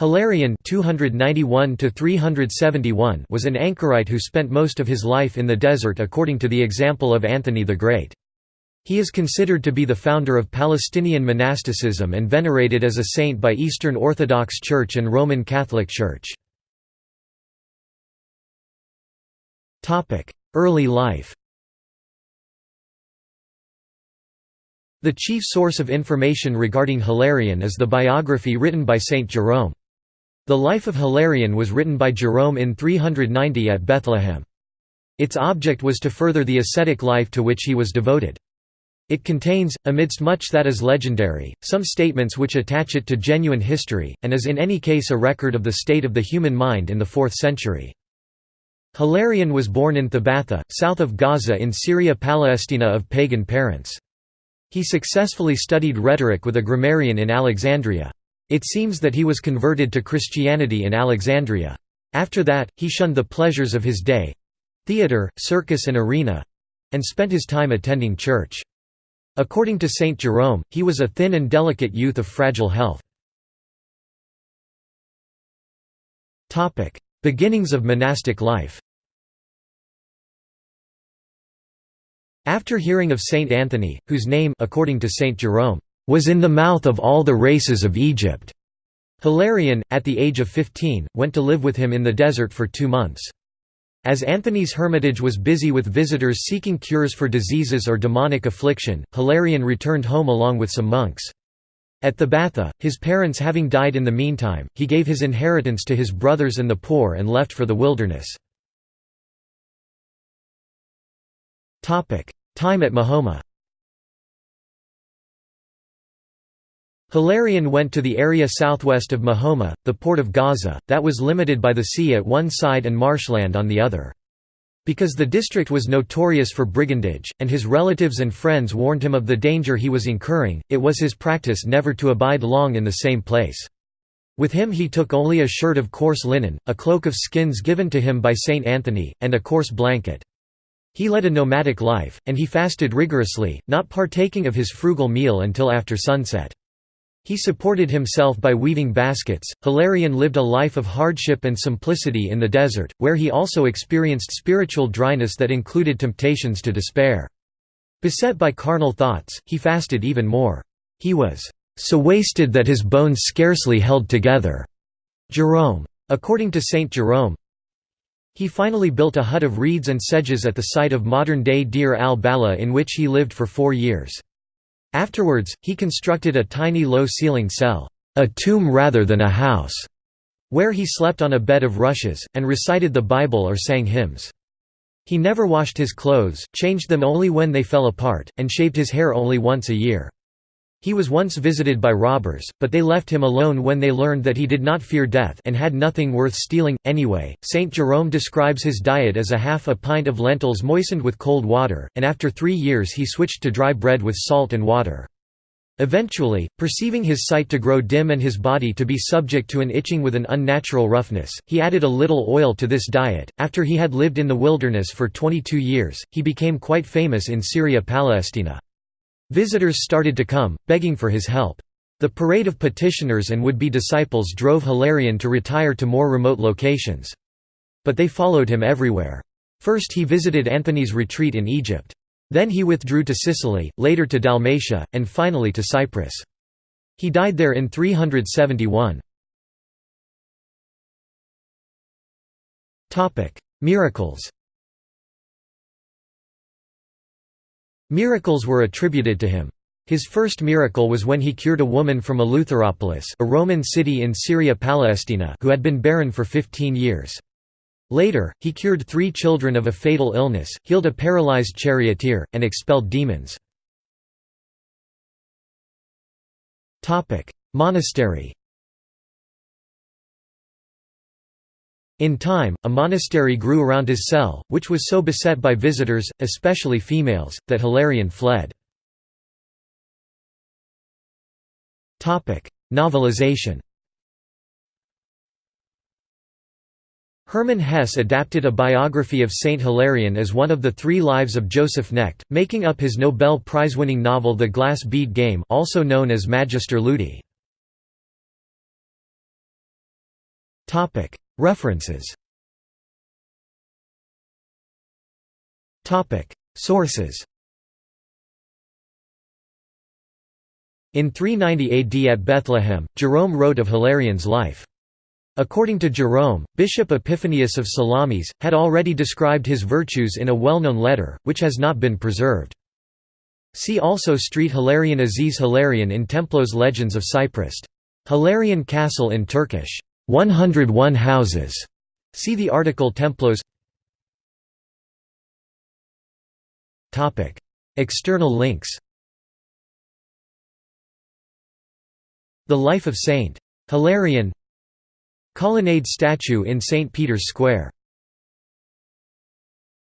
Hilarion 291 was an anchorite who spent most of his life in the desert according to the example of Anthony the Great. He is considered to be the founder of Palestinian monasticism and venerated as a saint by Eastern Orthodox Church and Roman Catholic Church. Early life The chief source of information regarding Hilarion is the biography written by Saint Jerome. The Life of Hilarion was written by Jerome in 390 at Bethlehem. Its object was to further the ascetic life to which he was devoted. It contains, amidst much that is legendary, some statements which attach it to genuine history, and is in any case a record of the state of the human mind in the 4th century. Hilarion was born in Thabatha, south of Gaza in Syria Palestina of pagan parents. He successfully studied rhetoric with a grammarian in Alexandria. It seems that he was converted to Christianity in Alexandria. After that, he shunned the pleasures of his day—theatre, circus and arena—and spent his time attending church. According to Saint Jerome, he was a thin and delicate youth of fragile health. Beginnings of monastic life After hearing of Saint Anthony, whose name according to Saint Jerome, was in the mouth of all the races of Egypt. Hilarion, at the age of 15, went to live with him in the desert for two months. As Anthony's hermitage was busy with visitors seeking cures for diseases or demonic affliction, Hilarion returned home along with some monks. At Thabatha, his parents having died in the meantime, he gave his inheritance to his brothers and the poor and left for the wilderness. Time at Mahoma Hilarion went to the area southwest of Mahoma, the port of Gaza, that was limited by the sea at one side and marshland on the other. Because the district was notorious for brigandage, and his relatives and friends warned him of the danger he was incurring, it was his practice never to abide long in the same place. With him he took only a shirt of coarse linen, a cloak of skins given to him by Saint Anthony, and a coarse blanket. He led a nomadic life, and he fasted rigorously, not partaking of his frugal meal until after sunset. He supported himself by weaving baskets. Hilarion lived a life of hardship and simplicity in the desert, where he also experienced spiritual dryness that included temptations to despair. Beset by carnal thoughts, he fasted even more. He was so wasted that his bones scarcely held together. Jerome. According to Saint Jerome, he finally built a hut of reeds and sedges at the site of modern-day Deir al-Balah in which he lived for four years. Afterwards, he constructed a tiny low-ceilinged cell, a tomb rather than a house, where he slept on a bed of rushes, and recited the Bible or sang hymns. He never washed his clothes, changed them only when they fell apart, and shaved his hair only once a year. He was once visited by robbers, but they left him alone when they learned that he did not fear death and had nothing worth stealing. Anyway, St. Jerome describes his diet as a half a pint of lentils moistened with cold water, and after three years he switched to dry bread with salt and water. Eventually, perceiving his sight to grow dim and his body to be subject to an itching with an unnatural roughness, he added a little oil to this diet. After he had lived in the wilderness for 22 years, he became quite famous in Syria Palestina. Visitors started to come, begging for his help. The parade of petitioners and would-be disciples drove Hilarion to retire to more remote locations. But they followed him everywhere. First he visited Anthony's retreat in Egypt. Then he withdrew to Sicily, later to Dalmatia, and finally to Cyprus. He died there in 371. Miracles Miracles were attributed to him. His first miracle was when he cured a woman from Eleutheropolis a Roman city in Syria Palestina who had been barren for 15 years. Later, he cured three children of a fatal illness, healed a paralyzed charioteer, and expelled demons. Monastery In time, a monastery grew around his cell, which was so beset by visitors, especially females, that Hilarion fled. Novelization Hermann Hesse adapted a biography of Saint Hilarion as one of the three lives of Joseph Knecht, making up his Nobel Prize-winning novel The Glass Bead Game also known as Magister Ludi. References Sources In 390 AD at Bethlehem, Jerome wrote of Hilarion''s life. According to Jerome, Bishop Epiphanius of Salamis, had already described his virtues in a well-known letter, which has not been preserved. See also Street Hilarion Aziz Hilarion in Templos Legends of Cyprus. Hilarion Castle in Turkish. 101 houses. See the article Templos External links The Life of St. Hilarion Colonnade statue in St. Peter's Square